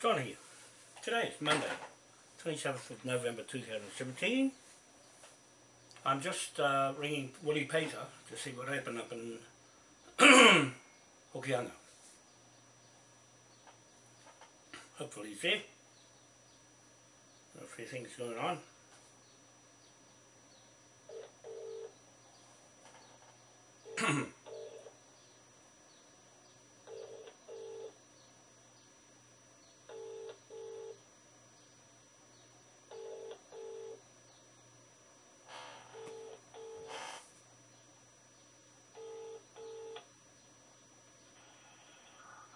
John here. Today is Monday, 27th of November 2017. I'm just uh, ringing Willie Pater to see what happened up in Hokianga. Hopefully he's there. A few things going on.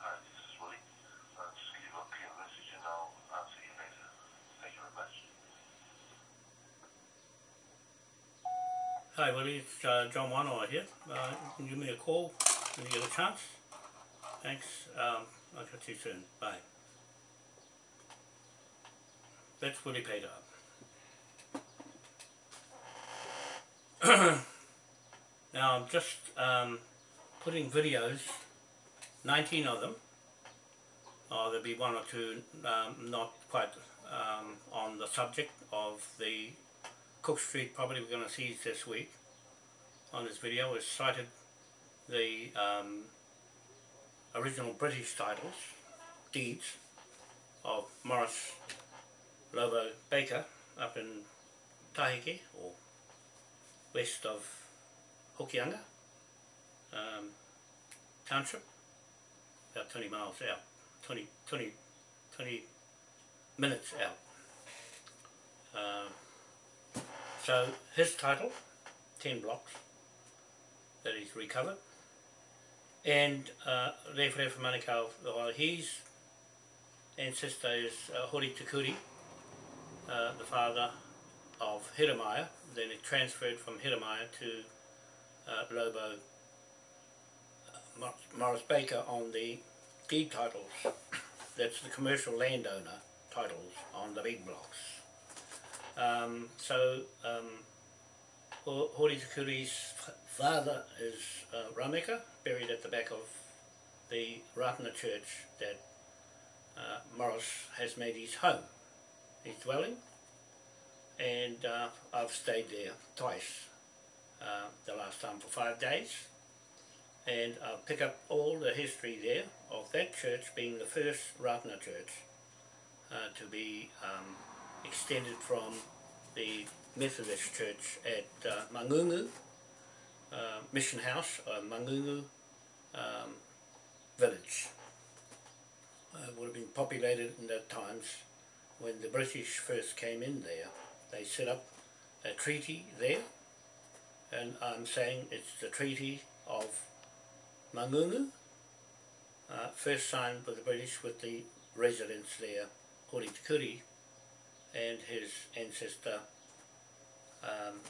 Hi, this is Willie. Uh, just leave a clear message and I'll answer you later. Thank you very much. Hi Willie, it's uh, John Wanoa here. Uh, you can give me a call when you get a chance. Thanks. Um, I'll catch you soon. Bye. That's Willie Pater. now I'm just um, putting videos, 19 of them. Or there'll be one or two um, not quite um, on the subject of the Cook Street property we're going to see this week on this video is cited the um, original British titles, deeds, of Morris Lobo Baker up in Tahiki or west of Hokianga um, township, about 20 miles out, 20, 20, 20 minutes out. Um, so his title, 10 blocks that he's recovered. And uh, Rewhere Manukau, well, his ancestor is uh, Hori Tukuri, uh, the father of Hiramaya. Then it transferred from Hiramaya to uh, Lobo uh, Morris Baker on the deed titles. That's the commercial landowner titles on the big blocks. Um, so um, Ho- Hori father is uh, Rameka, buried at the back of the Ratana church that uh, Morris has made his home, his dwelling, and uh, I've stayed there twice, uh, the last time for five days, and I'll pick up all the history there of that church being the first Ratana church uh, to be um, extended from the Methodist church at uh, Mangungu uh, Mission House, uh, Mangungu um, village. Uh, would have been populated in the times when the British first came in there. They set up a treaty there, and I'm saying it's the Treaty of Mangungu, uh, first signed by the British with the residents there, Hori Tukuri, and his ancestor um,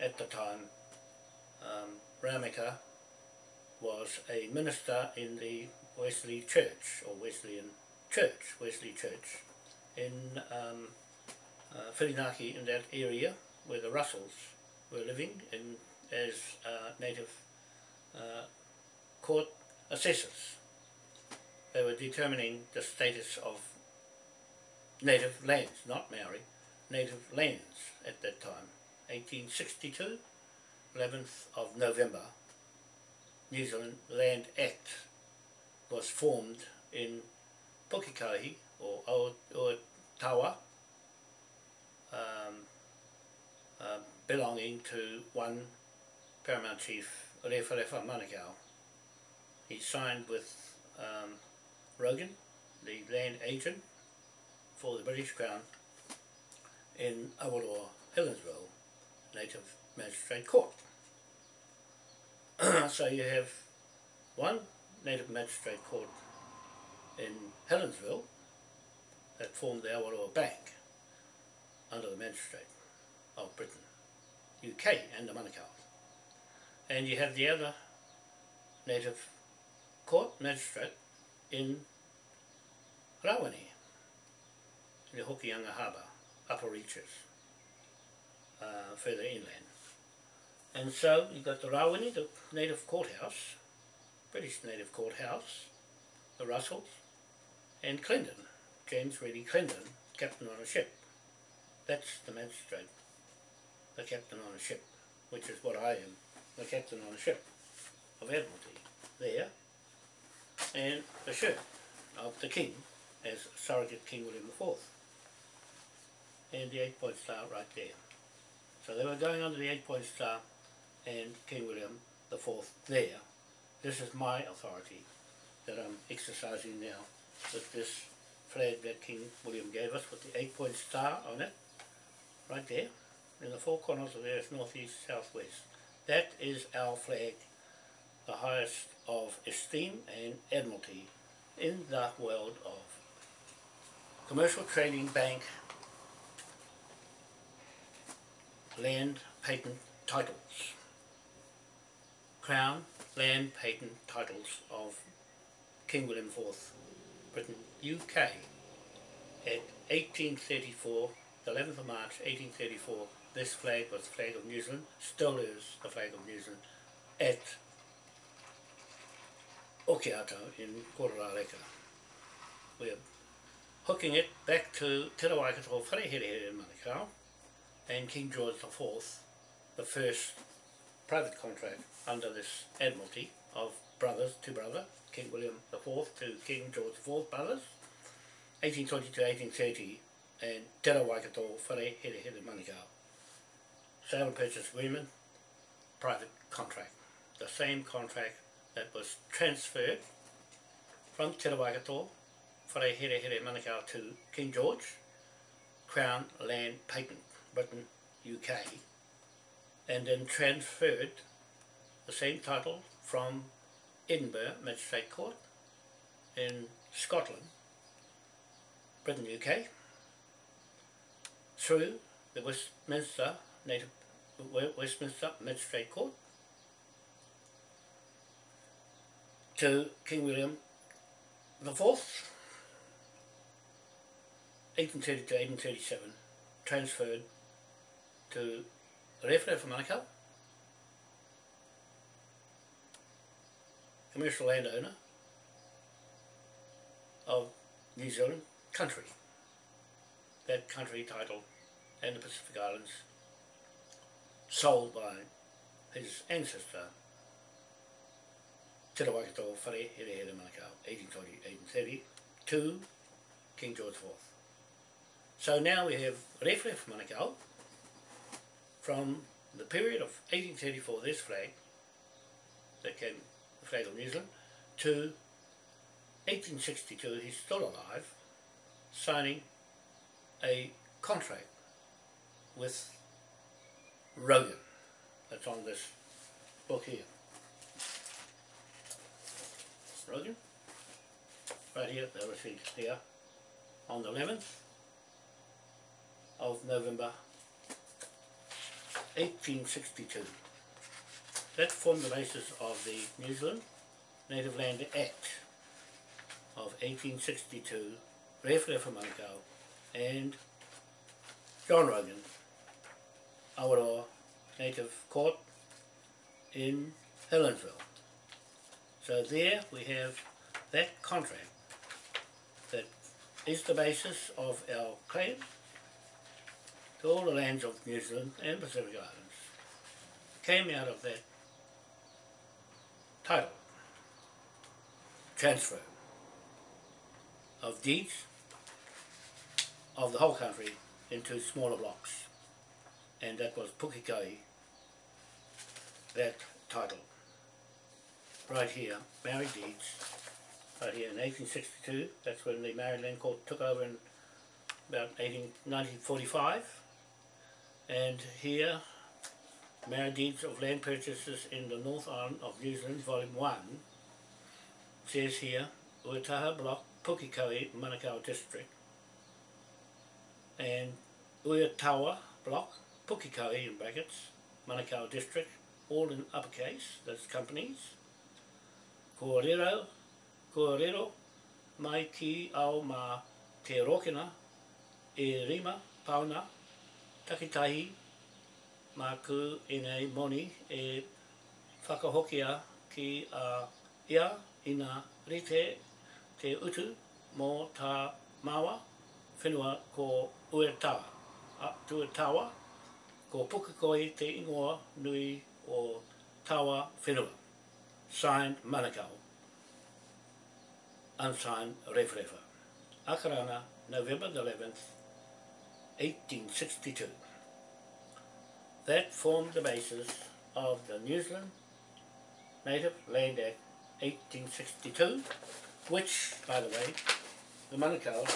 at the time, um, was a minister in the Wesley Church, or Wesleyan Church, Wesley Church, in um, uh, Whirinaki, in that area where the Russells were living in, as uh, native uh, court assessors. They were determining the status of native lands, not Maori, native lands at that time. 1862, 11th of November, New Zealand Land Act was formed in Pukekohe or Otawa, um, uh, belonging to one Paramount Chief, Rewharewa Manukau. He signed with um, Rogan, the land agent for the British Crown in Awaroa, Helensville, Native Magistrate Court. so you have one Native Magistrate Court in Helensville that formed the Awaroa Bank under the Magistrate of Britain, UK and the Manukau. And you have the other Native Court Magistrate in Rawene, in the Hokianga Harbour, upper reaches, uh, further inland. And so you've got the Rawene, the native courthouse, British native courthouse, the Russells, and Clendon, James Reddy Clendon, captain on a ship. That's the magistrate, the captain on a ship, which is what I am, the captain on a ship of Admiralty there, and the shirt of the King as surrogate King William IV. And the eight point star right there. So they were going under the eight point star and King William the Fourth there. This is my authority that I'm exercising now with this flag that King William gave us with the eight point star on it, right there, in the four corners of there is northeast, southwest. That is our flag, the highest of esteem and admiralty in the world of commercial trading bank land patent titles. Crown land patent titles of King William IV, Britain, UK, at 1834, the 11th of March 1834, this flag was the flag of New Zealand, still is the flag of New Zealand, at Okiato in Kororareka. We're hooking it back to Te Rawaikato Wharehere in Manukau and King George IV, the first private contract under this Admiralty of brothers to brother, King William IV to King George IV brothers, 1820 to 1830, and Te Rawaikato Wharehere Manukau. Sale and purchase agreement, private contract. The same contract that was transferred from Te Rawaikato, Wharehere Manukau to King George, Crown Land Patent, Britain, UK, and then transferred the same title from Edinburgh Magistrate Court in Scotland, Britain, UK, through the Westminster Native Westminster Magistrate Court to King William the Fourth, 1830 to 1837, transferred to Rewhere for Manukau, commercial landowner of New Zealand country. That country title. And the Pacific Islands. Sold by his ancestor. Te Rawaikato Whare Here Here Manukau, 1820-1830, to King George IV. So now we have Rewhere for Manukau from the period of 1834, this flag, that came, the flag of New Zealand, to 1862, he's still alive, signing a contract with Rogan. That's on this book here. Rogan. Right here, the receipt here. On the 11th of November 1862. That formed the basis of the New Zealand Native Land Act of 1862, Rewhere for Manukau, and John Rogan, Awaroa Native Court in Helensville. So there we have that contract that is the basis of our claim to all the lands of New Zealand and Pacific Islands. Came out of that title, transfer of deeds of the whole country into smaller blocks. And that was Pukekohe, that title. Right here, Maori deeds, right here in 1862, that's when the Maori Land Court took over in about 18, 1945. And here, Maori deeds of land purchases in the North Island of New Zealand, Volume 1, says here, Uetaha Block, Pukekohe, Manukau District, and Uetawa Block, Pukekohe in brackets, Manukau District, all in uppercase, that's companies. Kōrero, kōrero, mai ki au mā te rokena, e rima, pauna, takitahi, mā i nei moni e whakahokia ki a ia ina rite te utu mō tā mawa, whenua ko Uetawa, a Tuetawa, ko Pukakoi te ingoa nui o Tawa Whenua, signed Manukau, unsigned Referefa. Akarana, November 11th, 1862. That formed the basis of the New Zealand Native Land Act 1862, which, by the way, the Manukau,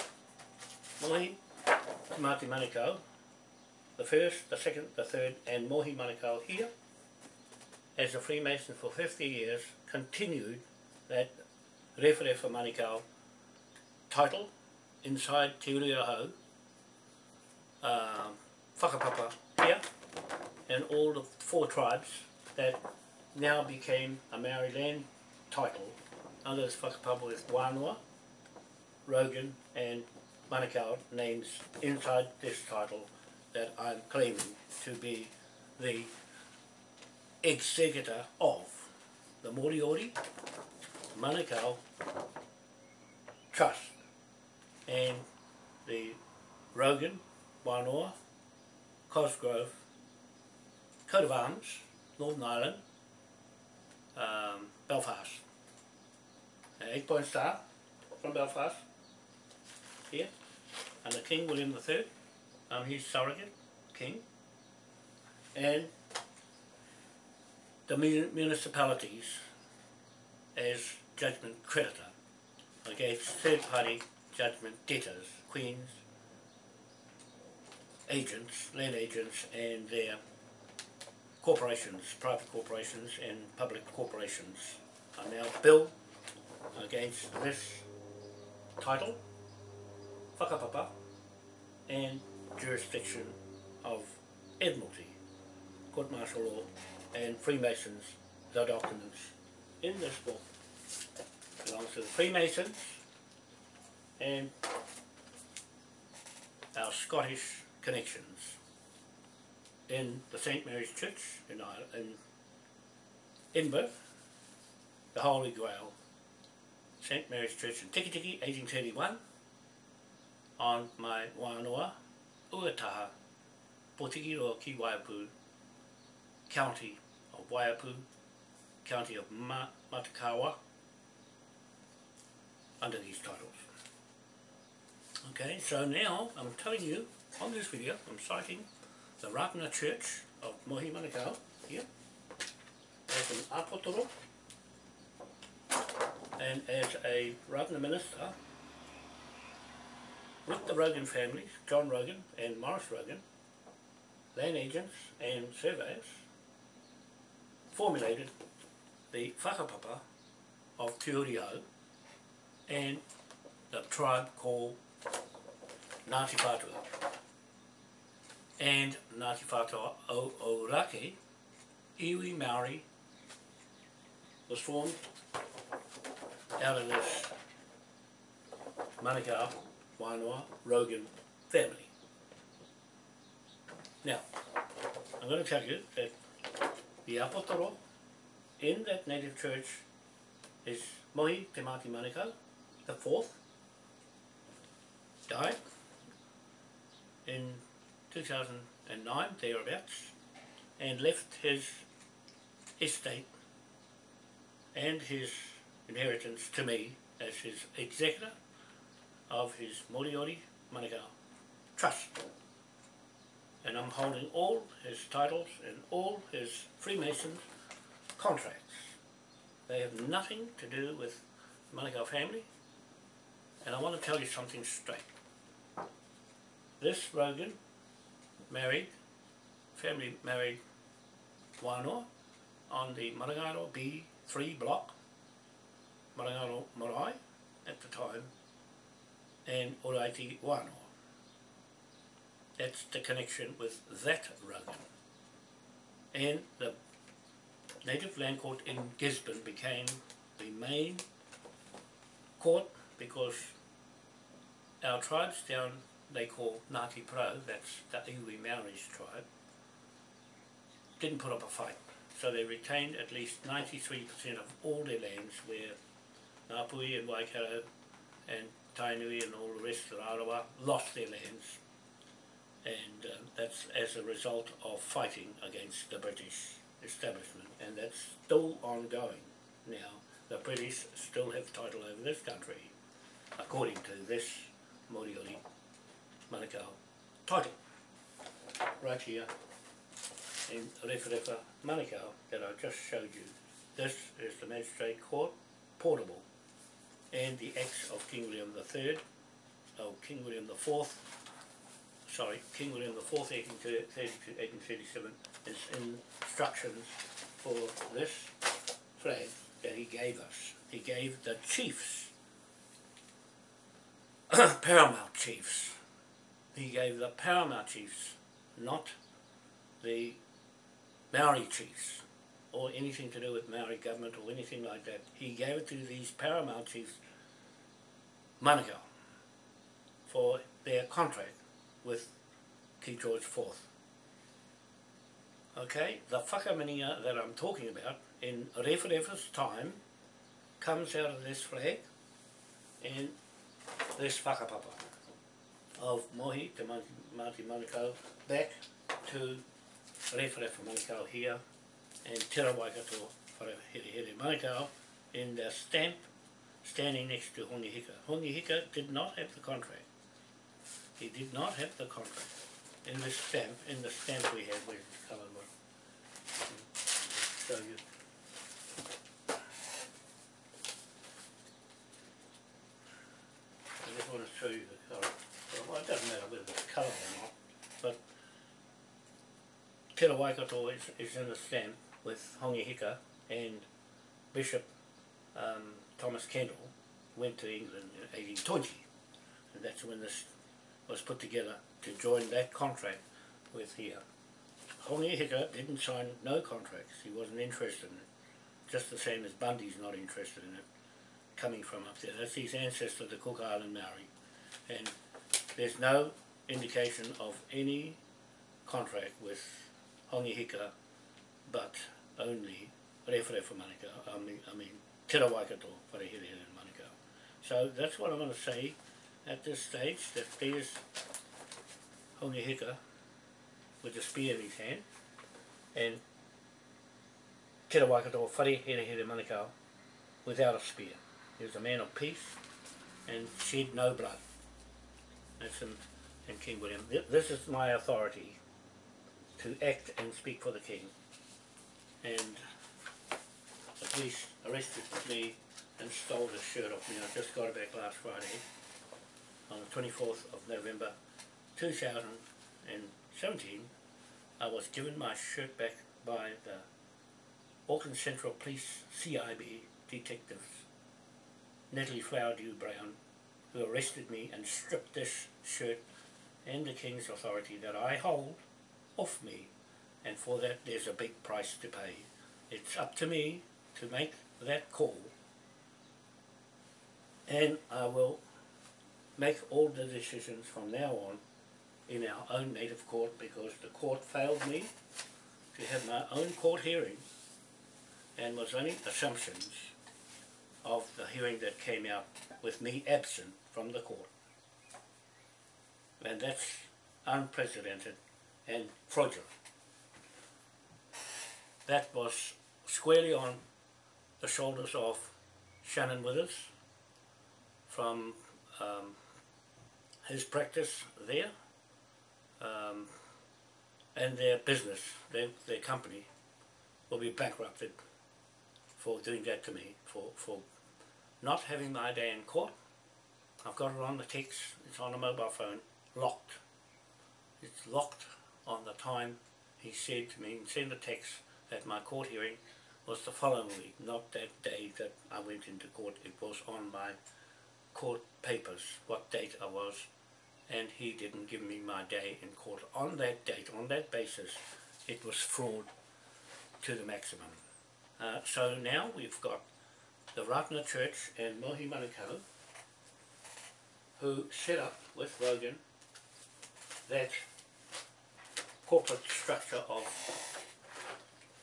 Mohi Mati Manukau, the first, the second, the third, and Mohi Manukau here, as a Freemason for 50 years, continued that Rewherewa Manukau title inside Te Uri o Hau, um, Whakapapa here, and all the four tribes that now became a Maori land title. Under this whakapapa with Wānoa, Rogan and Manukau names inside this title that I'm claiming to be the executor of the Moriori Manukau Trust and the Rogan, Wānoa, Cosgrove, coat of arms, Northern Ireland, um, Belfast. An eight point star from Belfast, here, and the King William III, I'm his surrogate king, and the mun- municipalities as judgment creditor against third party judgment debtors, queens, agents, land agents, and their corporations, private corporations and public corporations are now billed against this title, whakapapa, and jurisdiction of Admiralty, Court Martial Law, and Freemasons, the documents. In this book belongs to the Freemasons and our Scottish connections in the St Mary's Church in, Ireland, in Edinburgh, the Holy Grail, St Mary's Church in Tikitiki, 1831, on my Wānoa, Uataha, Potikiroa ki Waiapu, County of Waiapu, County of Ma- Matakaoa, under these titles. Okay, so now I'm telling you on this video, I'm citing the Ratana Church of Mohi Manukau here as an apotoro and as a Ratana minister with the Rogan families, John Rogan and Morris Rogan, land agents and surveyors, formulated the whakapapa of Te and the tribe called Ngāti Whātua. And Ngāti Whātua o Ōrākei, Iwi Maori, was formed out of this Manukau, Wānoa, Rogan family. Now, I'm going to tell you that the apotoro in that native church is Mohi Te Mati Manukau, the fourth, died in 2009, thereabouts, and left his estate and his inheritance to me as his executor of his Moriori Manukau Trust. And I'm holding all his titles and all his Freemasons contracts. They have nothing to do with the Manukau family, and I want to tell you something straight. This Rogan married, family married Wānoa on the Marangaro B3 block, Marangaro Marae at the time, and Oraiti Wānoa. That's the connection with that Rogan. And the native land court in Gisborne became the main court because our tribes down they call Ngāti Porou, that's the Iwi Maoris tribe, didn't put up a fight. So they retained at least 93% of all their lands where Ngāpuhi and Waikato and Tainui and all the rest of Arawa lost their lands and uh, that's as a result of fighting against the British establishment and that's still ongoing now. The British still have title over this country according to this Moriori Manukau title right here in Referefa Manukau that I just showed you. This is the Magistrate Court Portable and the Acts of King William III, oh King William IV, sorry, King William IV, 1832 1837, is instructions for this flag that he gave us. He gave the chiefs, paramount chiefs. He gave the paramount chiefs, not the Maori chiefs or anything to do with Maori government or anything like that. He gave it to these paramount chiefs, Manukau, for their contract with King George IV. Okay, the whakaminenga that I'm talking about in Referefa's time comes out of this flag and this whakapapa of Mohi to Mati Manukau back to Referefa Manukau here and Te Rawaikato Wharehere Manukau in the stamp standing next to Hongi Hika. Hongi Hika did not have the contract. He did not have the contract. In the stamp, in the stamp we have, with the coloured one? You. I just want to show you doesn't matter whether it's coloured or not, but Te Waikato is, is in the stamp with Hongi Hika and Bishop um, Thomas Kendall went to England in 1820 and that's when this was put together to join that contract with here. Hongi Hika didn't sign no contracts, he wasn't interested in it, just the same as Bundy's not interested in it, coming from up there. That's his ancestor, the Cook Island Maori. And there's no indication of any contract with Hongi Hika, but only Rewharewa Manukau, I mean, I mean Te Rawaikato, Wharehere and Manukau. So that's what I'm going to say at this stage, that there's Hongi Hika with a spear in his hand, and Te Rawaikato, Wharehere Manukau, without a spear. He was a man of peace and shed no blood. In King William. This is my authority to act and speak for the King. And the police arrested me and stole the shirt off me. I just got it back last Friday on the 24th of November 2017. I was given my shirt back by the Auckland Central Police CIB detectives Natalie Flowerdew Brown who arrested me and stripped this shirt and the King's authority that I hold off me. And for that there's a big price to pay. It's up to me to make that call. And I will make all the decisions from now on in our own native court because the court failed me to have my own court hearing and was only assumptions of the hearing that came out with me absent from the court. And that's unprecedented and fraudulent. That was squarely on the shoulders of Shannon Withers from um, his practice there um, and their business, their, their company will be bankrupted for doing that to me, for, for not having my day in court. I've got it on the text, it's on a mobile phone, locked. It's locked on the time he said to me, send a text that my court hearing was the following week, not that day that I went into court. It was on my court papers, what date I was, and he didn't give me my day in court. On that date, on that basis, it was fraud to the maximum. Uh, so now we've got the Ratana Church and Mohi Manukau who set up with Rogan that corporate structure of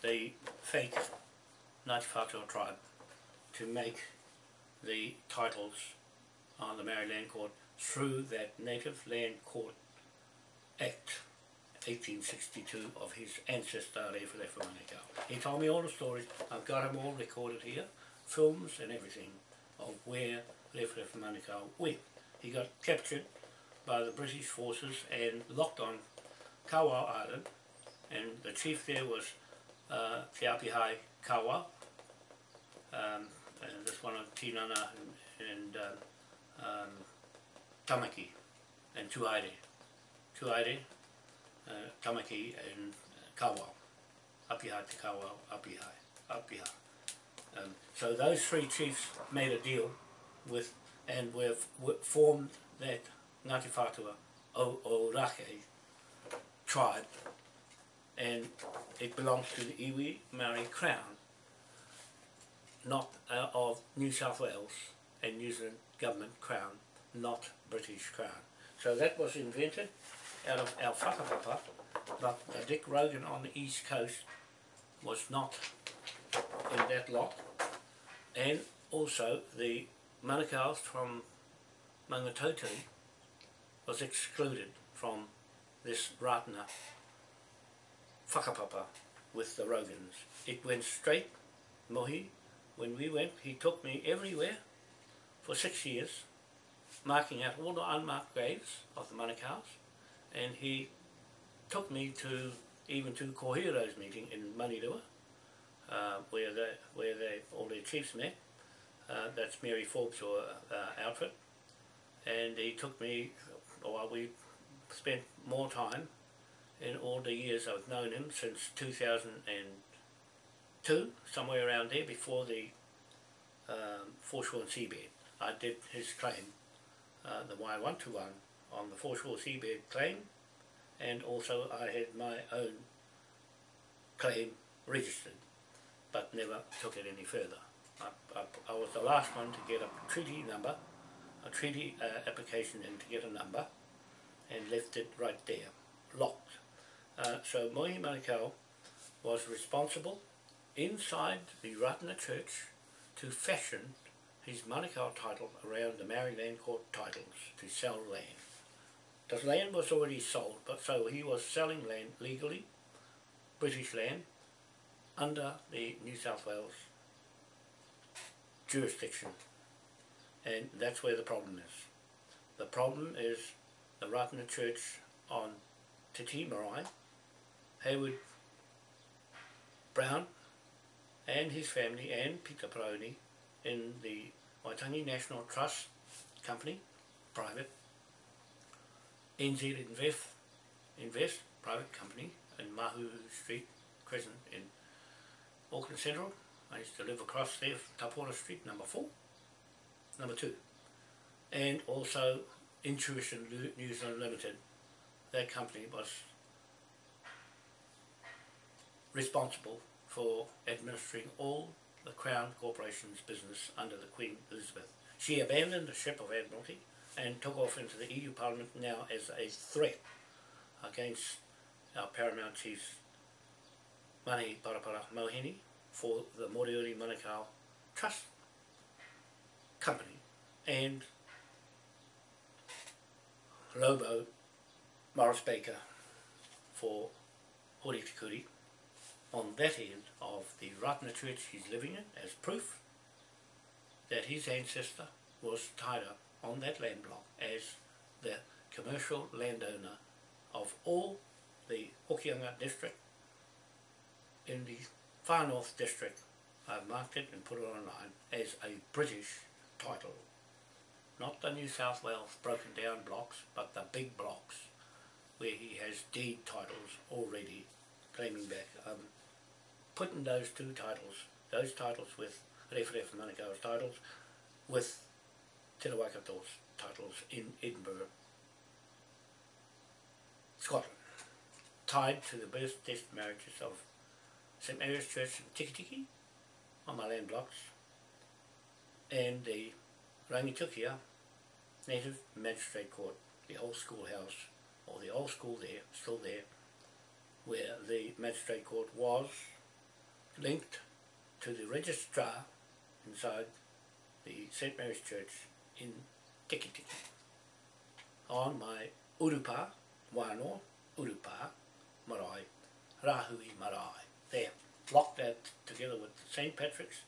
the fake Ngāti Whātua tribe to make the titles on the Maori Land Court through that Native Land Court Act 1862 of his ancestor Rewharewha Manukau. He told me all the stories, I've got them all recorded here, films and everything of where Rewharewha Manukau went. He got captured by the British forces and locked on Kawau Island and the chief there was uh, Apihai Kawau um, and this one of Tinana and, and um, um, Tamaki and Tuaire. Tuaire, uh, Tamaki and Kawau. Apihai Te Kawau, Apihai, Apihai. Um, so those three chiefs made a deal with and we've, formed that Ngāti Whātua o, tribe and it belongs to the Iwi Maori Crown not uh, of New South Wales and New Zealand government crown, not British crown. So that was invented out of our whakapapa, but Dick Rogan on the east coast was not in that lot. And also the Manukau's from Mangatotiri was excluded from this Ratana whakapapa with the Rogans. It went straight, mohi, when we went, he took me everywhere for six years, marking out all the unmarked graves of the Manukau's, and he took me to even to Kohiro's meeting in Manirua, uh, where they, where they, all their chiefs met. Uh, that's Mary Forbes' or, uh, outfit, and he took me, or we spent more time in all the years I've known him since 2002, somewhere around there, before the um, foreshore seabed. I did his claim, uh, the Wai 121, on the foreshore seabed claim, and also I had my own claim registered, but never took it any further. I, I, was the last one to get a treaty number, a treaty uh, application in to get a number, and left it right there, locked. Uh, so Mohi Manukau was responsible inside the Ratana Church to fashion his Manukau title around the Maori Land Court titles to sell land. The land was already sold, but so he was selling land legally, British land, under the New South Wales jurisdiction. And that's where the problem is. The problem is the Ratana Church on Te Tii Marae Hayward Brown and his family and Peter Paroni in the Waitangi National Trust Company, private, NZ Invest, Invest private company in Mahu Street, Crescent in Auckland Central. I used to live across there, Tapora Street, number four, number two. And also Intuition New Zealand Limited. That company was responsible for administering all the Crown Corporation's business under the Queen Elizabeth. She abandoned the ship of Admiralty and took off into the EU Parliament now as a threat against our paramount chiefs Mani Parapara Mohini for the Moriori Manukau Trust Company and Lobo Morris Baker for Hori Tikuri on that end of the Ratana church he's living in as proof that his ancestor was tied up on that land block as the commercial landowner of all the Hokianga district in the far north district. I've marked it and put it online as a British title. Not the New South Wales broken down blocks, but the big blocks where he has deed titles already claiming back. Um, putting those two titles, those titles with Rewharewha Manukau's titles, with Te titles in Edinburgh, Scotland, tied to the birth test marriages of St Mary's Church in Tikitiki on my land blocks and the Rangitukia Native Magistrate Court, the old schoolhouse, or the old school there, still there, where the Magistrate Court was linked to the registrar inside the St Mary's Church in tiki tiki, on my urupa, wano, urupa, marae, rahui marae. There, locked that together with St. Patrick's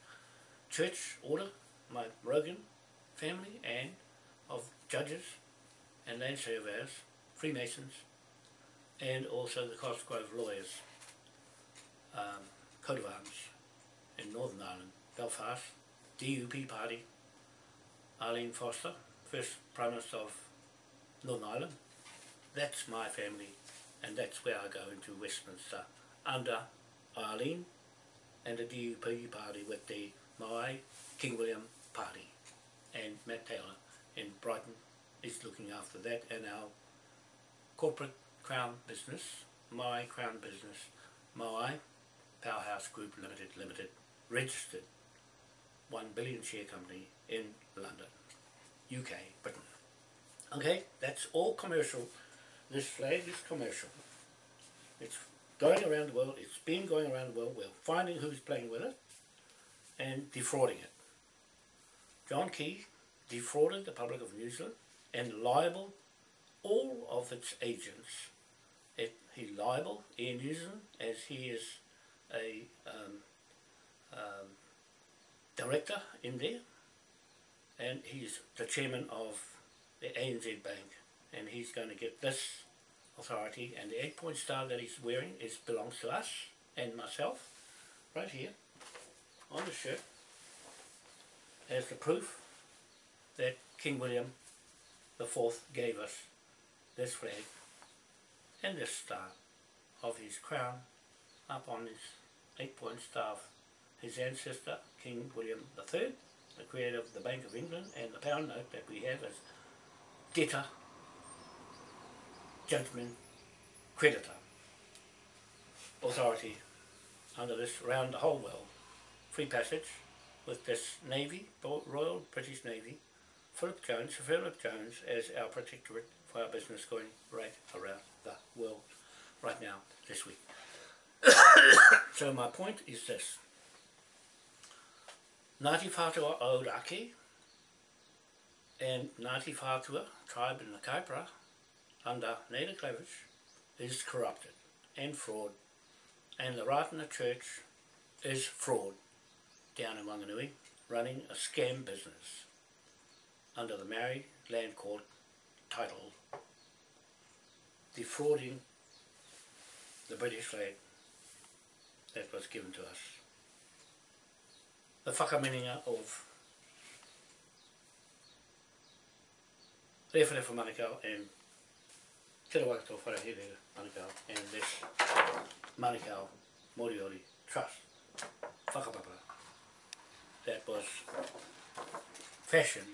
Church Order, my Rogan family, and of judges and land surveyors, Freemasons, and also the Cosgrove lawyers, um, coat of arms in Northern Ireland, Belfast, DUP party, Arlene Foster, first Prime Minister of Northern Ireland. That's my family, and that's where I go into Westminster under Arlene and the DUP party with the my King William party, and Matt Taylor in Brighton is looking after that, and our corporate crown business, my crown business, my Powerhouse Group Limited Limited, registered 1 billion share company in London, UK, Britain. Okay, that's all commercial. This flag is commercial. It's going around the world, it's been going around the world, we're finding who's playing with it and defrauding it. John Key defrauded the public of New Zealand and liable all of its agents. It, he's liable in New Zealand as he is a um, um, director in there and he's the chairman of the ANZ Bank and he's going to get this authority. And the eight point star that he's wearing is belongs to us and myself right here on the shirt. As the proof that King William the Fourth gave us this flag and this star of his crown up on his eight point staff his ancestor King William III the creator of the Bank of England and the pound note that we have as debtor judgment creditor authority under this round the whole world free passage with this Navy, Royal British Navy, Philip Jones, Sir Philip Jones as our protectorate for our business going right around the world right now this week. so my point is this. Ngāti Whātua Ōrākei and Ngāti Whātua tribe in the Kaipara under Native Clevish is corrupted and fraud and the Ratana Church is fraud down in Wanganui running a scam business under the Maori Land Court title defrauding the British flag that was given to us. The whakaminenga of Rewharewa Manukau and Te Rawakato Wharehere Manukau and this Manukau Moriori Trust whakapapa that was fashioned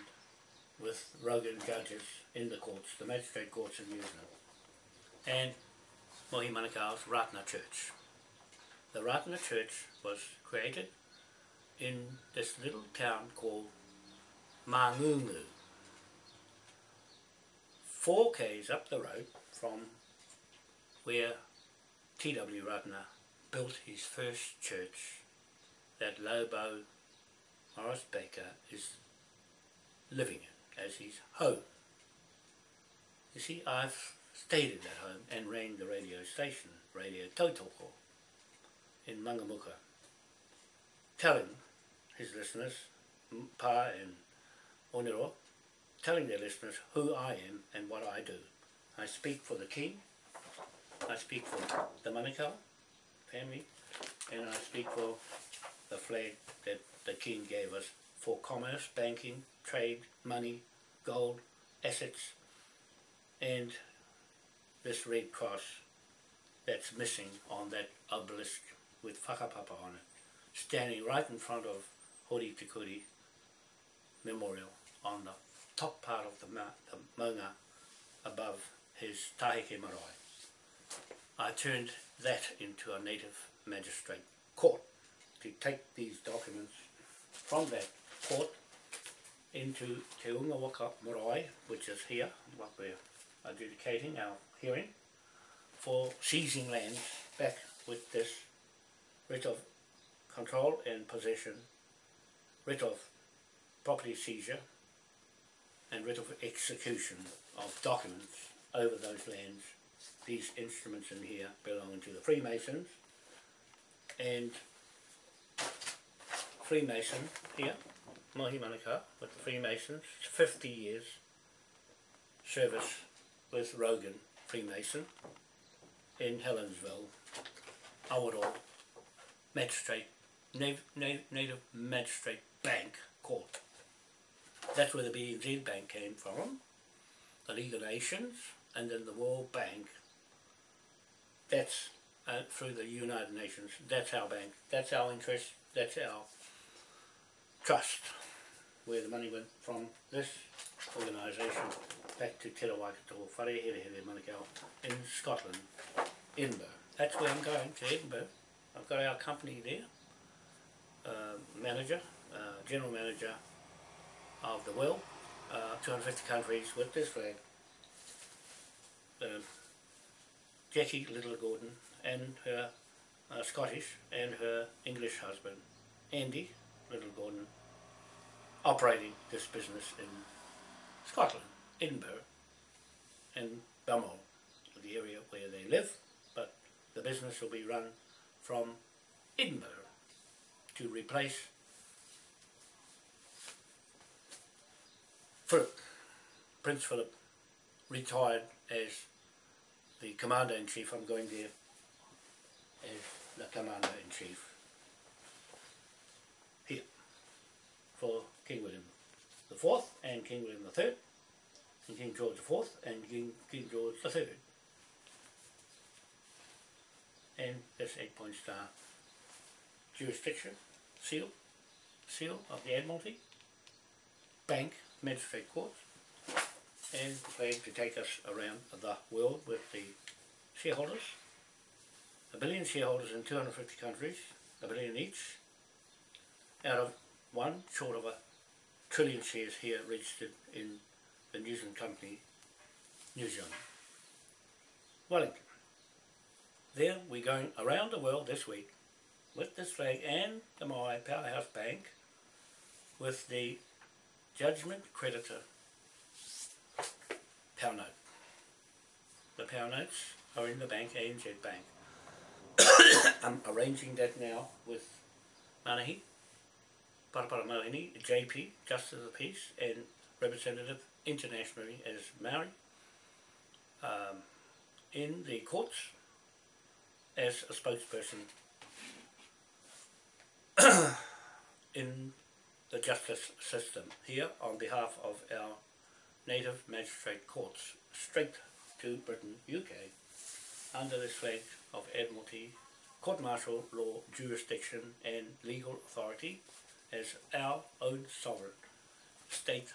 with Rogan judges in the courts, the magistrate courts in New Zealand, and Mohi Manukau's Ratana Church. The Ratana Church was created in this little town called Mangungu, four k's up the road from where T.W. Ratana built his first church that Lobo Morris Baker is living in as his home. You see, I've stayed at that home and ran the radio station, Radio Tautoko, in Mangamuka, telling his listeners, Pa and Onero, telling their listeners who I am and what I do. I speak for the King, I speak for the Manukau family, and I speak for the flag that the King gave us for commerce, banking, trade, money, gold, assets, and this red cross that's missing on that obelisk with whakapapa on it, standing right in front of Hori Tikuri Memorial on the top part of the, ma the maunga above his Tahike Marae. I turned that into a native magistrate court to take these documents from that court into Te Unga Waka Marae, which is here, what we're adjudicating our hearing, for seizing land back with this writ of control and possession, writ of property seizure, and writ of execution of documents over those lands. These instruments in here belong to the Freemasons and Freemason here, Mahi Manukau with the Freemasons, 50 years service with Rogan Freemason in Helensville, Awaroa, Magistrate, Nav- Nav- Native Magistrate Bank Court. That's where the BNZ Bank came from, the League of Nations, and then the World Bank. That's uh, through the United Nations. That's our bank. That's our interest. That's our trust, where the money went from this organisation back to Te Rawaikato, Whare Here Here Manukau in Scotland, Edinburgh. That's where I'm going, to Edinburgh. I've got our company there, uh, manager, uh, general manager of the world, uh, 250 countries with this flag. Um, Jackie Little Gordon and her uh, Scottish and her English husband, Andy Little Gordon, operating this business in Scotland, Edinburgh, and Balmoral, the area where they live, but the business will be run from Edinburgh to replace Philip, Prince Philip, retired as the Commander-in-Chief. I'm going there as the Commander-in-Chief here for King William the Fourth and King William the Third and King George the Fourth and King, King George the Third. And this eight point star jurisdiction, seal, seal of the Admiralty, bank, magistrate courts, and flag to take us around the world with the shareholders, a billion shareholders in 250 countries, a billion each, out of one short of a trillion shares here registered in the New Zealand company, New Zealand, Wellington. There we're going around the world this week with this flag and the Moai Powerhouse Bank with the Judgment Creditor Power Note. The Power Notes are in the bank, ANZ Bank. I'm arranging that now with Manahi, Parapara Mohini, JP, Justice of the Peace, and representative internationally as Maori um, in the courts as a spokesperson in the justice system here on behalf of our native magistrate courts straight to Britain, UK, under the flag of Admiralty, Court Martial Law Jurisdiction and Legal Authority as our own sovereign state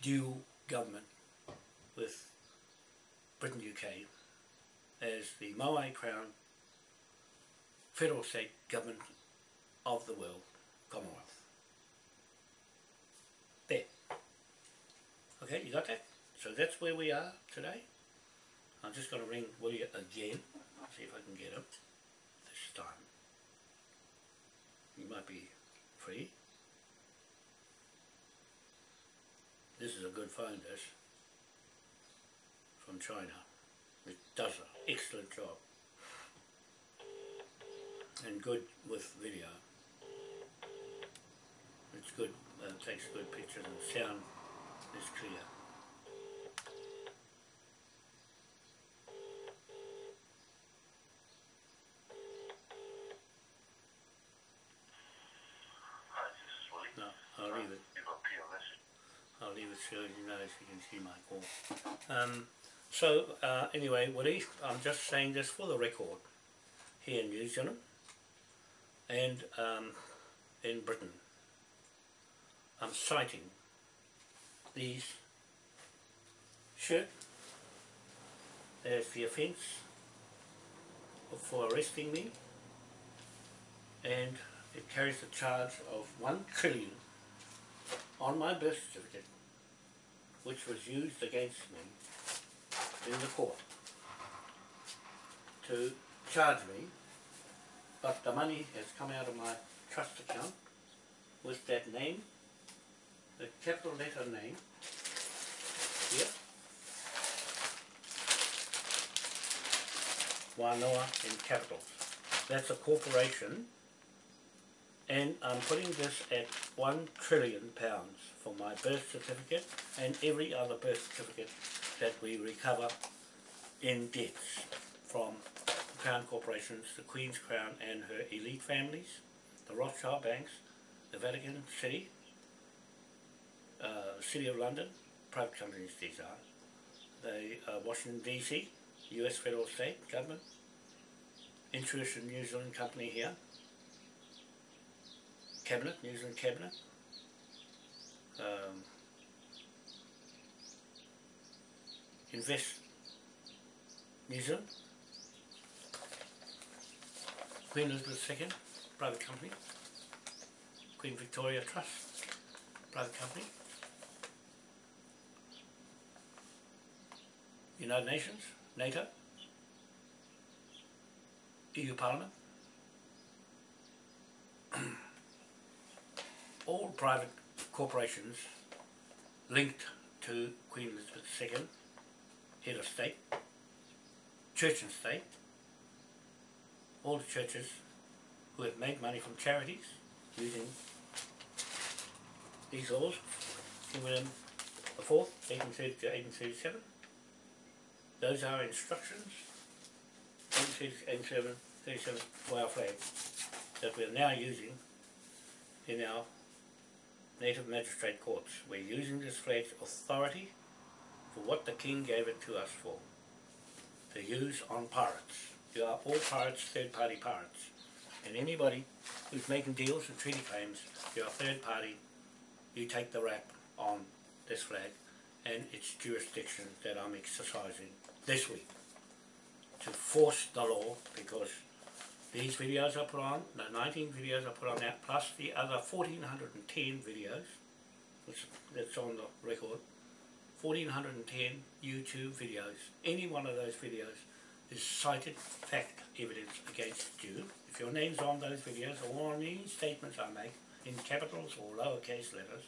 dual government with Britain, UK as the Moai Crown federal state government of the world, Commonwealth. There. Okay, you got that? So that's where we are today. I'm just going to ring William again, see if I can get him this time. He might be free. This is a good phone, this, from China. It does an excellent job. And good with video. It's good, uh, takes good pictures and sound is clear. No, I'll leave it. I'll leave it so you know so you can see my call. Um, so uh, anyway, Woody, I'm just saying this for the record here in New Zealand and um, in Britain. I'm citing these shirt There's the offence for arresting me. And it carries the charge of one trillion on my birth certificate, which was used against me in the court to charge me, but the money has come out of my trust account with that name, the capital letter name here. Wanoa in capitals. That's a corporation and I'm putting this at one trillion pounds for my birth certificate and every other birth certificate that we recover in debts from the Crown corporations, the Queen's Crown and her elite families, the Rothschild banks, the Vatican City, uh, City of London, private companies these are, the uh, Washington DC, US federal state government, Intuition New Zealand company here, cabinet, New Zealand cabinet, um, Invest New Zealand, Queen Elizabeth II, private company, Queen Victoria Trust, private company, United Nations, NATO, EU Parliament, all private corporations linked to Queen Elizabeth II, head of state, church and state, all the churches who have made money from charities using these laws, King William Fourth, 1830 to 1837. Those are instructions, 1837, 37 for our flag that we're now using in our native magistrate courts. We're using this flag's authority for what the King gave it to us for, to use on pirates. You are all pirates, third-party pirates. And anybody who's making deals and treaty claims, you're a third party, you take the rap on this flag and its jurisdiction that I'm exercising this week to force the law because these videos I put on, the 19 videos I put on that, plus the other 1410 videos, which that's on the record, 1410 YouTube videos, any one of those videos is cited fact evidence against you. If your name's on those videos or on any statements I make in capitals or lowercase letters,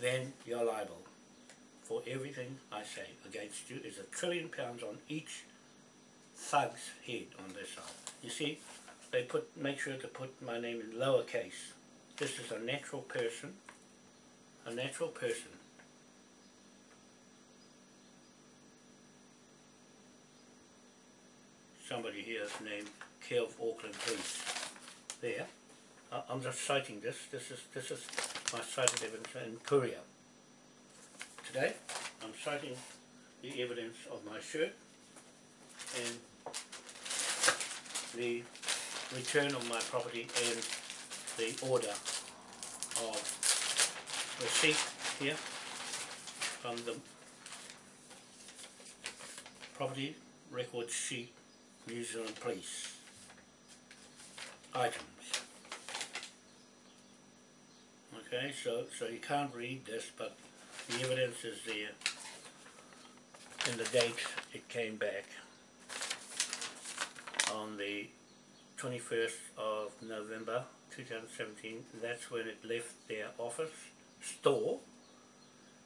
then you're liable for everything I say against you. is a trillion pounds on each thug's head on this side. You see, they put make sure to put my name in lowercase. This is a natural person, a natural person. Somebody here is named Kev Auckland Police. There. I'm just citing this. This is this is my cited evidence in Courier. Today, I'm citing the evidence of my shirt and the return of my property and the order of receipt here from the property record sheet New Zealand Police items. Okay, so so you can't read this, but the evidence is there. In the date it came back. On the 21st of November 2017 that's when it left their office store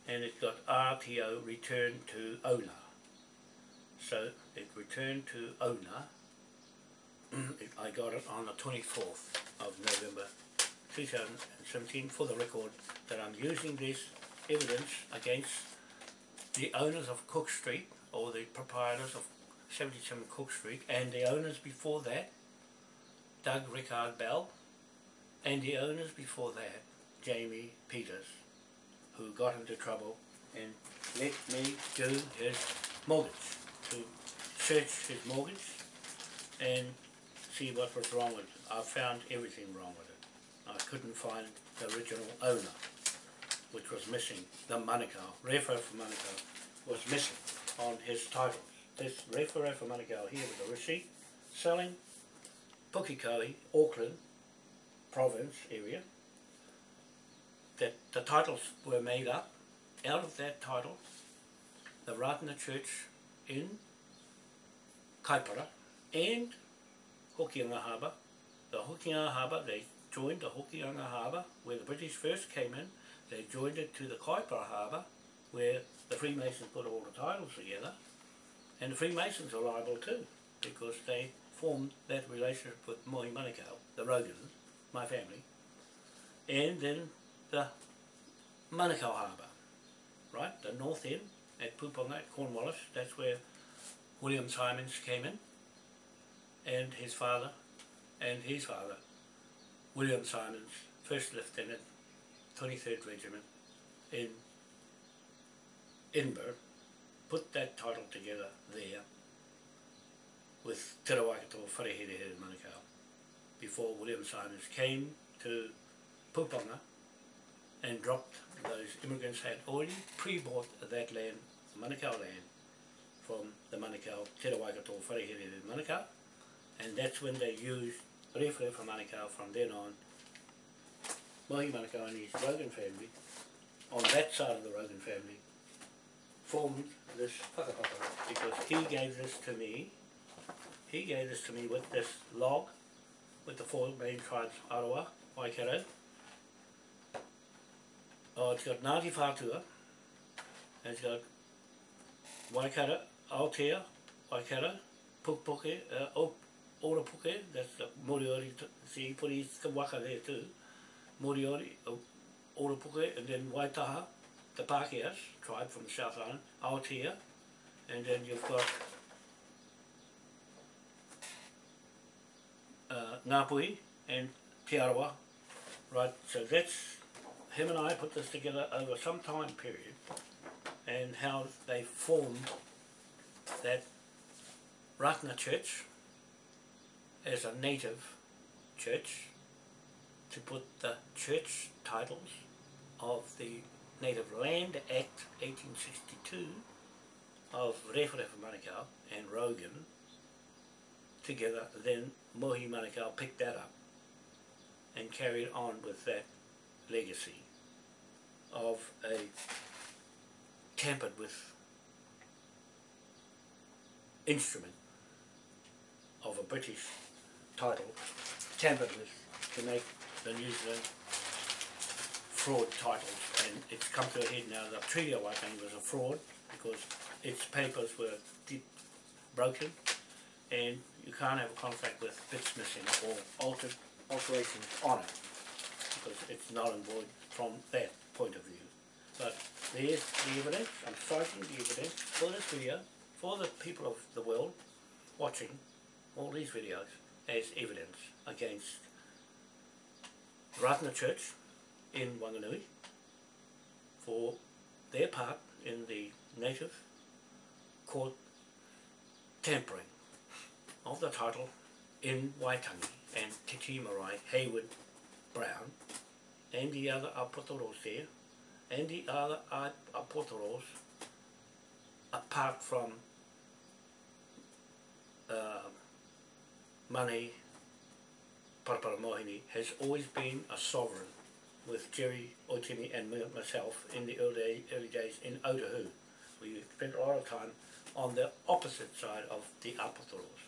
and it got RTO returned to owner. So it returned to owner. I got it on the 24th of November 2017 for the record that I'm using this evidence against the owners of Cook Street or the proprietors of 77 Cook Street and the owners before that Doug Rickard Bell and the owners before that Jamie Peters who got into trouble and let me do his mortgage to search his mortgage and see what was wrong with it. I found everything wrong with it. I couldn't find the original owner which was missing, the Manukau, Refo for Manukau, was missing on his titles. This Refo for Manukau here with a receipt selling Pukekohe, Auckland province area, that the titles were made up. Out of that title, the Ratana Church in Kaipara and Hokianga Harbour, the Hokianga Harbour, they joined the Hokianga Harbour where the British first came in they joined it to the Kaipara Harbour where the Freemasons put all the titles together. And the Freemasons are liable too because they formed that relationship with Mohi Manukau, the Rogans, my family, and then the Manukau Harbour, right, the north end at Puponga at Cornwallis, that's where William Symonds came in, and his father, and his father, William Symonds, first lieutenant, 23rd Regiment in Edinburgh, put that title together there with Te Rawakato Wharehere Manukau before William Symonds came to Puponga and dropped those immigrants had already pre-bought that land, Manukau land, from the Manukau, Te Rawakato Wharehere Manukau. And that's when they used Rewhere from Manukau from then on Mahi Manukau and his Rogan family on that side of the Rogan family formed this because he gave this to me. He gave this to me with this log with the four main tribes Arawa, Waikato. Oh it's got Ngāti Whātua and it's got Waikato, Aotea, Waikato, Pukepuke, uh, Ora-Puke, that's the Moriori, see he put his waka there too Moriori, uh, and then Waitaha, the Pākehās, tribe from the South Island, Aotea, and then you've got uh, Ngāpui and Te Arawa, right, so that's, him and I put this together over some time period, and how they formed that Ratna Church as a native church to put the church titles of the Native Land Act 1862 of Rewharewha Manukau and Rogan together, then Mohi Manukau picked that up and carried on with that legacy of a tampered with instrument of a British title tampered with to make the New Zealand fraud titles and it's come to a head now the Treaty of Waitangi was a fraud because its papers were broken and you can't have a contract with bits missing or altered alterations on it because it's null and void from that point of view. But there's the evidence, I'm citing the evidence for this video, for the people of the world watching all these videos as evidence against Ratana Church in Wanganui for their part in the native court tampering of the title in Waitangi and Titi Marae, Hayward, Brown and the other apotoros there and the other apotoros apart from uh, money Paraparamohini has always been a sovereign with Jerry Otimi and myself in the early, early days in Otahu. We spent a lot of time on the opposite side of the Apotoros.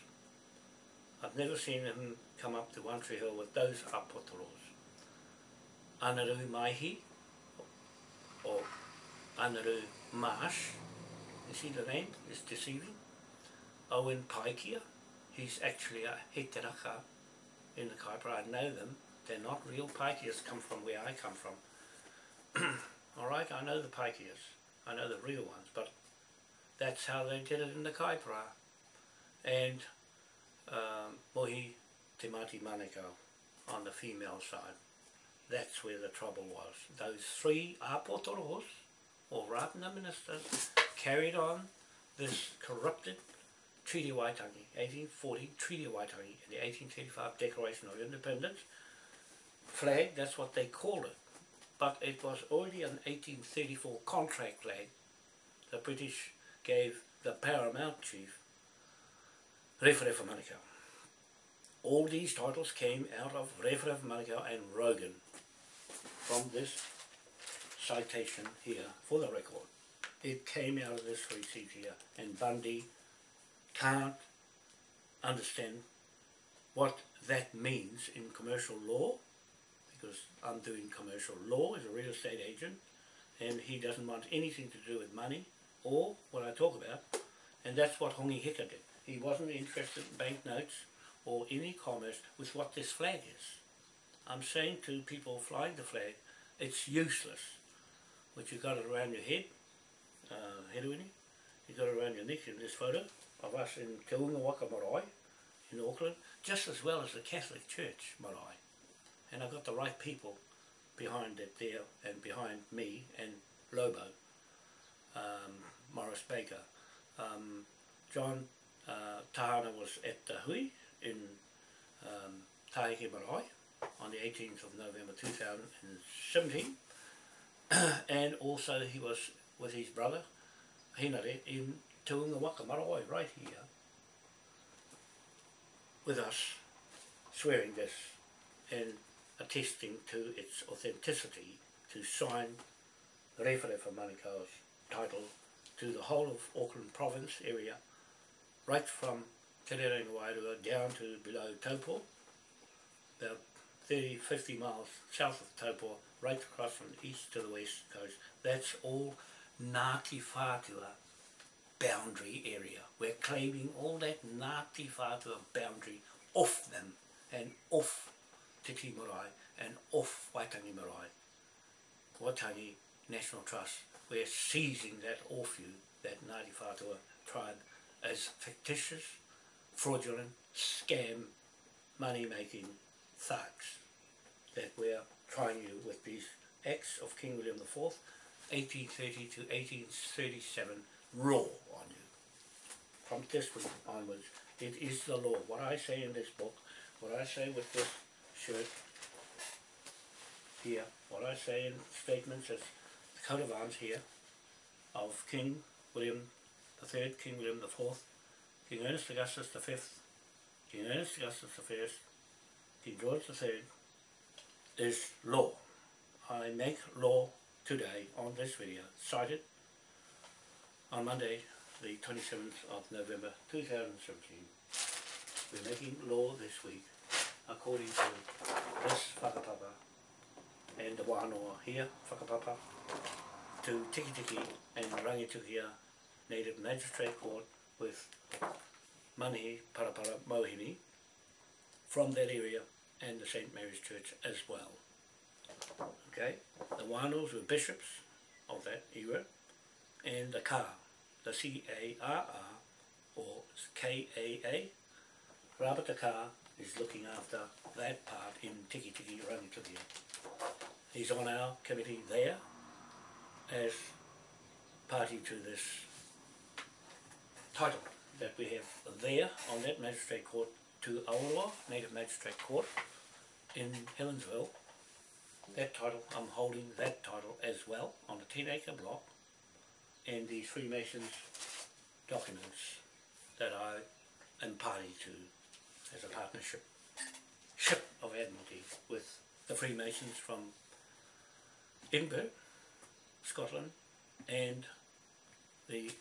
I've never seen him come up to One Tree Hill with those Apotoros. Anaru Maihi, or Anaru Marsh, you see the name, it's deceiving. Owen Paikia, he's actually a heteraka in the Kaipara, I know them, they're not real Paikias come from where I come from. Alright, I know the Paikias, I know the real ones, but that's how they did it in the Kaipara. And um, Mohi Te on the female side. That's where the trouble was. Those three apotoros, or Ratana ministers, carried on this corrupted Treaty of Waitangi, 1840 Treaty of Waitangi, and the 1835 Declaration of Independence flag, that's what they called it. But it was already an 1834 contract flag. The British gave the paramount chief, Rewharewha Manukau. All these titles came out of Rewharewha Manukau and Rogan from this citation here for the record. It came out of this receipt here and Bundy can't understand what that means in commercial law because I'm doing commercial law as a real estate agent and he doesn't want anything to do with money or what I talk about and that's what Hongi Hika did. He wasn't interested in banknotes or any commerce with what this flag is. I'm saying to people flying the flag, it's useless. But you got it around your head, uh, Heruini, you got it around your neck in this photo of us in Te Unga Waka Marae in Auckland, just as well as the Catholic Church Marae. And I got the right people behind it there and behind me and Lobo, um, Morris Baker. Um, John uh, Tahana was at the Hui in um, Tahike Marae on the 18th of November 2017 and also he was with his brother Hinare in Unga Waka Marae right here with us swearing this and attesting to its authenticity to sign Rewharewha Manukau's title to the whole of Auckland province area right from Te Rerenga Wairua down to below Taupo about 30, 50 miles south of Taupo right across from the east to the west coast. That's all Ngāti Whātua boundary area. We're claiming all that Ngāti Whātua boundary off them and off Te and off Waitangi Marae. Waitangi National Trust. We're seizing that off you, that Ngāti Whātua tribe, as fictitious, fraudulent, scam, money-making thugs that we're trying you with these acts of King William IV 1830 to 1837 raw on you. From this week onwards, it is the law. What I say in this book, what I say with this shirt here, what I say in statements as the coat of arms here of King William III, King William IV, King Ernest Augustus V, King Ernest Augustus I, King George III, is law. I make law today on this video cited on Monday the 27th of November 2017. We're making law this week according to this whakapapa and the wānoa here, whakapapa, to Tikitiki and Rangitukia Native Magistrate Court with Manihi Parapara Mohini from that area and the St. Mary's Church as well. Okay, the Wānos were bishops of that era, and the Ka, the C-A-R-R, or K-A-A, Rabata Ka is looking after that part in Tiki Tiki Rangitukia. He's on our committee there as party to this title that we have there on that magistrate court to Aotearoa Native Magistrate Court in Helensville. That title, I'm holding that title as well on the 10 acre block and the Freemasons documents that I am party to as a partnership ship of Admiralty with the Freemasons from Edinburgh, Scotland and the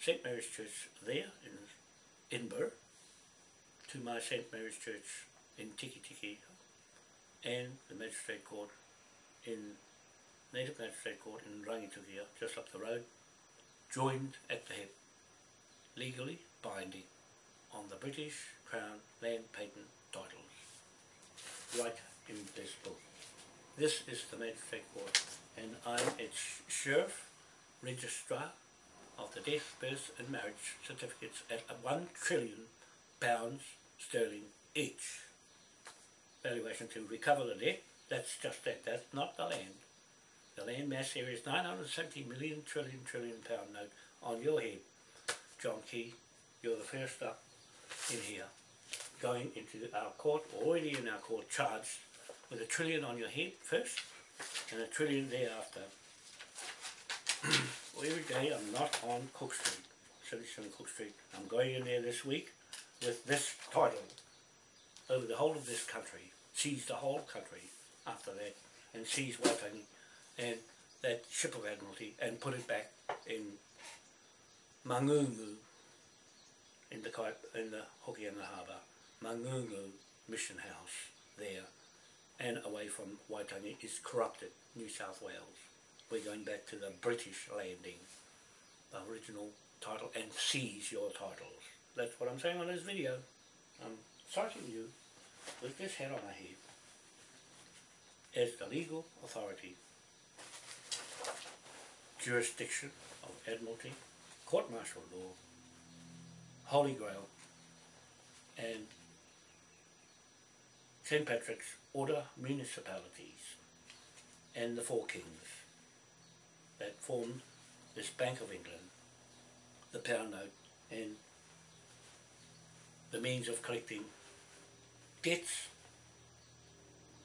St Mary's Church there in Edinburgh to my St Mary's Church in Tiki Tiki and the Magistrate Court in Native Magistrate Court in Rangitukia, just up the road, joined at the hip, legally binding on the British Crown land patent titles, right in this book. This is the Magistrate Court, and I'm its sheriff, registrar of the death, birth and marriage certificates at one trillion pounds sterling each valuation to recover the debt. That's just that. That's not the land. The land mass here is 970 million trillion trillion pound note on your head. John Key, you're the first up in here going into our court, already in our court, charged with a trillion on your head first and a trillion thereafter. every day I'm not on Cook Street, 77 Cook Street. I'm going in there this week with this title over the whole of this country, seize the whole country after that, and seize Waitangi and that ship of Admiralty and put it back in Mangungu in the in the Hokianga Harbour, Mangungu Mission House there, and away from Waitangi is corrupted New South Wales. We're going back to the British landing, the original title, and seize your titles. That's what I'm saying on this video. I'm citing you with this head on my head as the legal authority, jurisdiction of Admiralty, court martial law, Holy Grail, and St. Patrick's Order municipalities and the Four Kings that formed this Bank of England, the pound note, and the means of collecting debts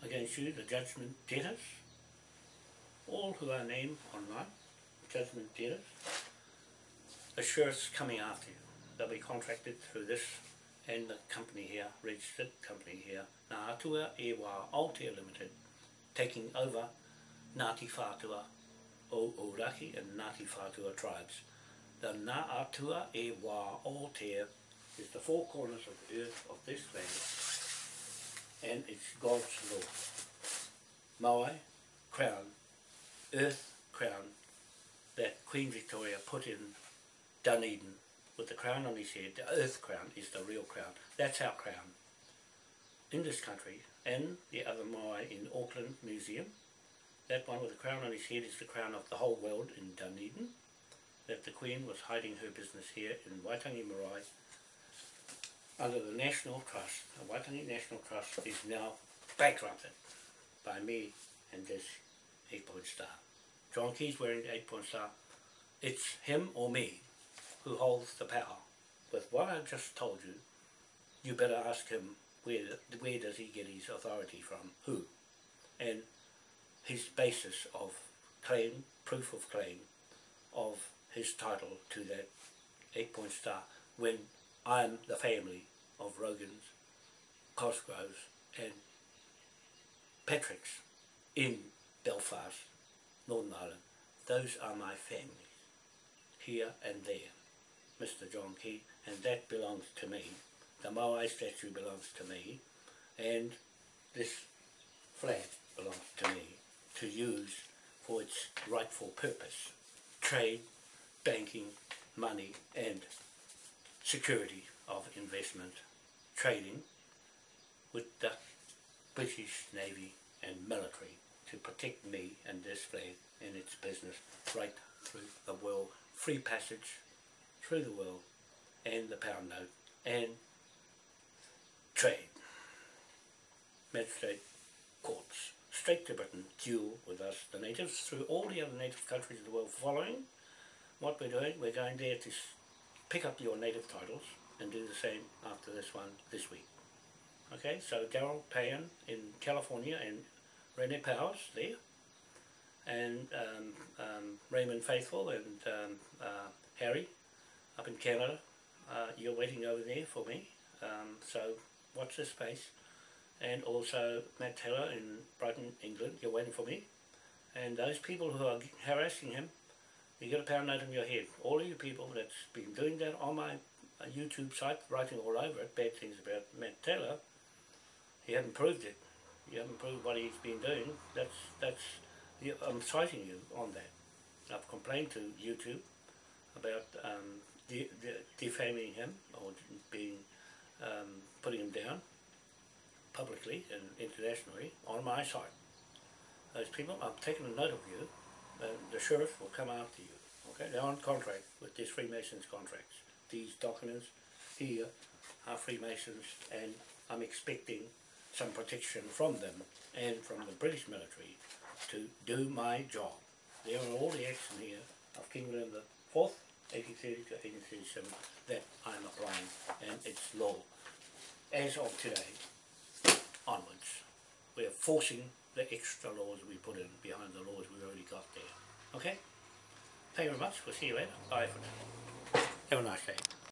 against you, the judgment debtors, all who are named online, judgment debtors, the sheriffs coming after you. They'll be contracted through this and the company here, registered company here, Ngā Ewa Aotea Limited, taking over Ngāti Whātua o Ōrākei and Ngāti Whātua tribes. The Ngā Ewa Aotea is the four corners of the earth of this land and it's God's law. Maui, crown, earth crown Queen Victoria put in Dunedin with the crown on his head, the earth crown is the real crown. That's our crown in this country and the other Maui in Auckland Museum. That one with the crown on his head is the crown of the whole world in Dunedin. That the Queen was hiding her business here in Waitangi Marae under the National Trust. The Waitangi National Trust is now bankrupted by me and this eight-point star. John Key's wearing the eight-point star. It's him or me who holds the power. With what I've just told you, you better ask him where, where does he get his authority from, who, and his basis of claim, proof of claim, of his title to that eight-point star when I'm the family of Rogans, Cosgroves and Patricks in Belfast, Northern Ireland. Those are my families, here and there. Mr John Key, and that belongs to me. The Moai statue belongs to me, and this flag belongs to me to use for its rightful purpose. Trade, banking, money, and security of investment, trading with the British Navy and military to protect me and this flag and its business right through the world. Free passage through the world and the pound note and trade. Magistrate courts, straight to Britain, duel with us, the natives, through all the other native countries of the world following what we're doing. We're going there to pick up your native titles and do the same after this one this week. Okay, so Daryl Payan in California and Rene Powers there, and um, um, Raymond Faithful and um, uh, Harry up in Canada. Uh, you're waiting over there for me, so watch this space. And also Matt Taylor in Brighton, England, you're waiting for me. And those people who are harassing him, you get a pound note on your head. All of you people that's been doing that on my uh, YouTube site, writing all over it, bad things about Matt Taylor, he hasn't proved it. You haven't proved what he's been doing. That's, that's, I'm citing you on that. I've complained to YouTube about um, de de defaming him or being um, putting him down publicly and internationally on my side. Those people, I'm taking a note of you, the sheriff will come after you. Okay, they're on contract with these Freemasons contracts. These documents here are Freemasons, and I'm expecting some protection from them and from the British military to do my job. There are all the action here of King William the Fourth 1830 to 1837 that I'm applying and it's law. As of today, onwards, we're forcing the extra laws we put in behind the laws we already got there. Okay? Thank you very much. We'll see you later. Bye for now. Have a nice day.